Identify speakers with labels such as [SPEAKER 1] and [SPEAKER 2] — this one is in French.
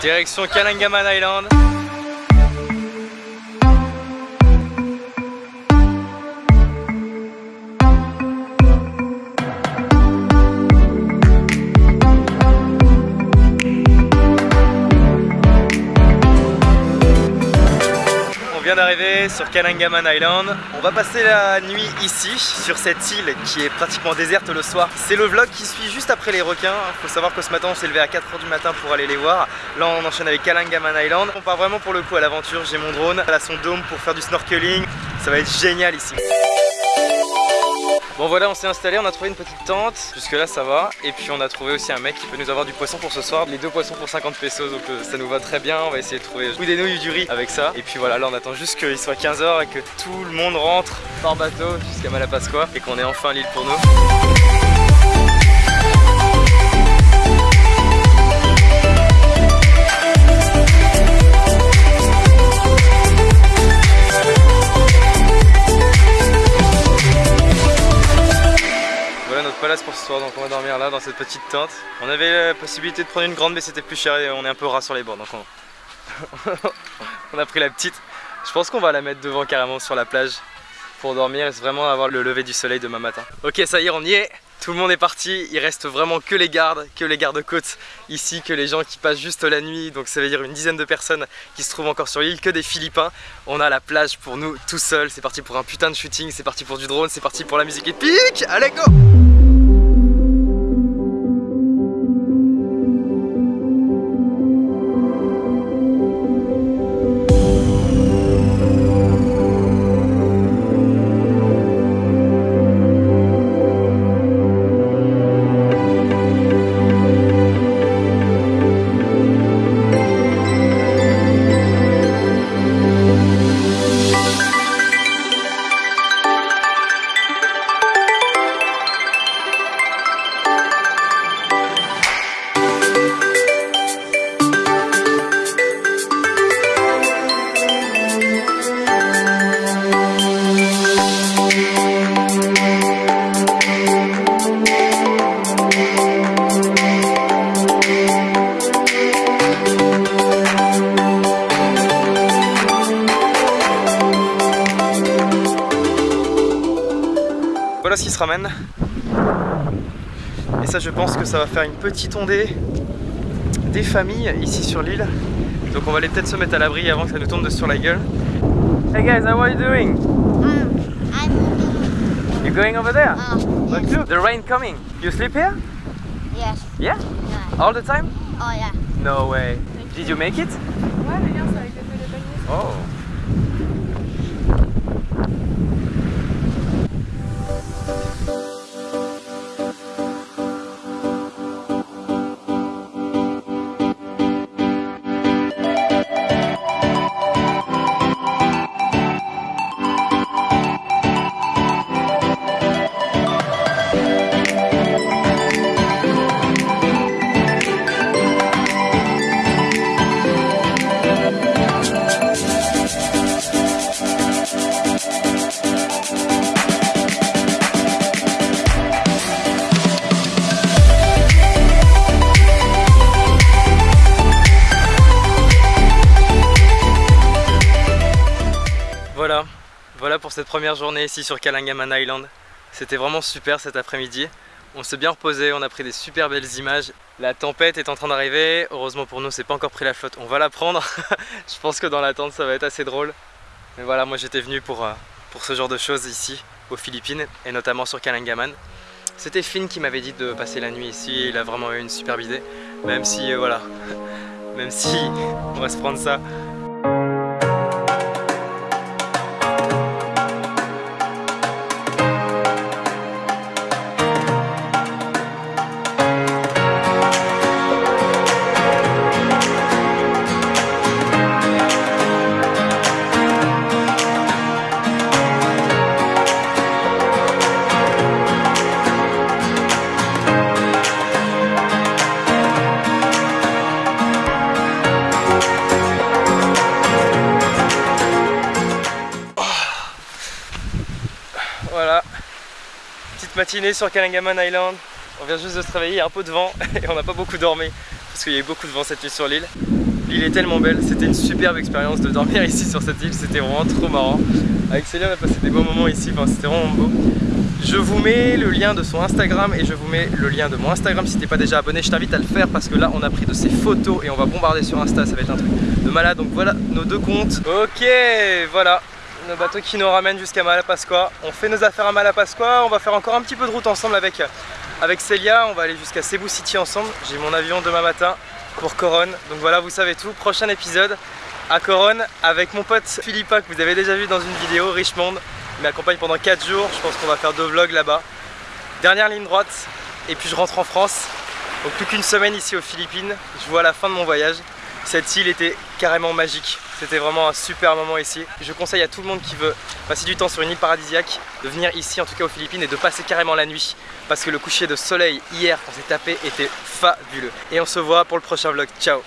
[SPEAKER 1] Direction Kalangaman Island. Sur Island. On va passer la nuit ici, sur cette île qui est pratiquement déserte le soir. C'est le vlog qui suit juste après les requins. Faut savoir que ce matin on s'est levé à 4h du matin pour aller les voir. Là on enchaîne avec Kalangaman Island. On part vraiment pour le coup à l'aventure. J'ai mon drone, elle a son dôme pour faire du snorkeling. Ça va être génial ici. Bon voilà on s'est installé, on a trouvé une petite tente, jusque là ça va. Et puis on a trouvé aussi un mec qui peut nous avoir du poisson pour ce soir. Les deux poissons pour 50 pesos donc euh, ça nous va très bien. On va essayer de trouver ou des nouilles ou du riz avec ça. Et puis voilà là on attend juste qu'il soit 15h et que tout le monde rentre par bateau jusqu'à Malapascua Et qu'on ait enfin l'île pour nous donc on va dormir là dans cette petite tente. On avait la possibilité de prendre une grande mais c'était plus cher et on est un peu ras sur les bords donc on, a pris la petite. Je pense qu'on va la mettre devant carrément sur la plage pour dormir et vraiment avoir le lever du soleil demain matin. Ok ça y est on y est. Tout le monde est parti, il reste vraiment que les gardes, que les gardes-côtes ici, que les gens qui passent juste la nuit, donc ça veut dire une dizaine de personnes qui se trouvent encore sur l'île, que des Philippins. On a la plage pour nous tout seul, c'est parti pour un putain de shooting, c'est parti pour du drone, c'est parti pour la musique épique, allez go ramène. Et ça je pense que ça va faire une petite ondée des familles ici sur l'île. Donc on va aller peut-être se mettre à l'abri avant que ça nous tombe de sur la gueule. Hey guys, how are you doing?
[SPEAKER 2] Um, I'm moving.
[SPEAKER 1] You going over there?
[SPEAKER 2] Uh, yes.
[SPEAKER 1] look, the rain coming. You sleep here?
[SPEAKER 2] Yes.
[SPEAKER 1] Yeah?
[SPEAKER 2] Yeah.
[SPEAKER 1] All the time?
[SPEAKER 2] Oh yeah.
[SPEAKER 1] No way. Did you make it?
[SPEAKER 3] Ouais, mais bien, c'est avec l'effet de panier.
[SPEAKER 1] Oh. Voilà pour cette première journée ici sur Kalangaman Island. C'était vraiment super cet après-midi. On s'est bien reposé, on a pris des super belles images. La tempête est en train d'arriver. Heureusement pour nous, c'est pas encore pris la flotte. On va la prendre. Je pense que dans l'attente, ça va être assez drôle. Mais voilà, moi j'étais venu pour, euh, ce genre de choses ici, aux Philippines, et notamment sur Kalangaman. C'était Finn qui m'avait dit de passer la nuit ici. Il a vraiment eu une superbe idée. Même si, euh, voilà, même si on va se prendre ça matinée sur Kalangaman Island. On vient juste de se réveiller, il y a un peu de vent et on n'a pas beaucoup dormi parce qu'il y a eu beaucoup de vent cette nuit sur l'île. L'île est tellement belle, c'était une superbe expérience de dormir ici sur cette île, c'était vraiment trop marrant. Avec Célia on a passé des beaux moments ici, c'était vraiment beau. Je vous mets le lien de son Instagram et je vous mets le lien de mon Instagram si t'es pas déjà abonné, je t'invite à le faire parce que là on a pris de ses photos et on va bombarder sur Insta, ça va être un truc de malade. Donc voilà nos deux comptes. Ok, voilà, le bateau qui nous ramène jusqu'à Malapascua. On fait nos affaires à Malapascua, on va faire encore un petit peu de route ensemble avec, avec Célia, on va aller jusqu'à Cebu City ensemble. J'ai mon avion demain matin pour Coronne. Donc voilà, vous savez tout. Prochain épisode à Coronne avec mon pote Philippa que vous avez déjà vu dans une vidéo, Richmond. Il m'accompagne pendant 4 jours. Je pense qu'on va faire deux vlogs là-bas. Dernière ligne droite et puis je rentre en France. Donc plus qu'une semaine ici aux Philippines. Je vois la fin de mon voyage. Cette île était carrément magique. C'était vraiment un super moment ici. Je conseille à tout le monde qui veut passer du temps sur une île paradisiaque de venir ici, en tout cas aux Philippines, et de passer carrément la nuit. Parce que le coucher de soleil hier qu'on s'est tapé était fabuleux. Et on se voit pour le prochain vlog. Ciao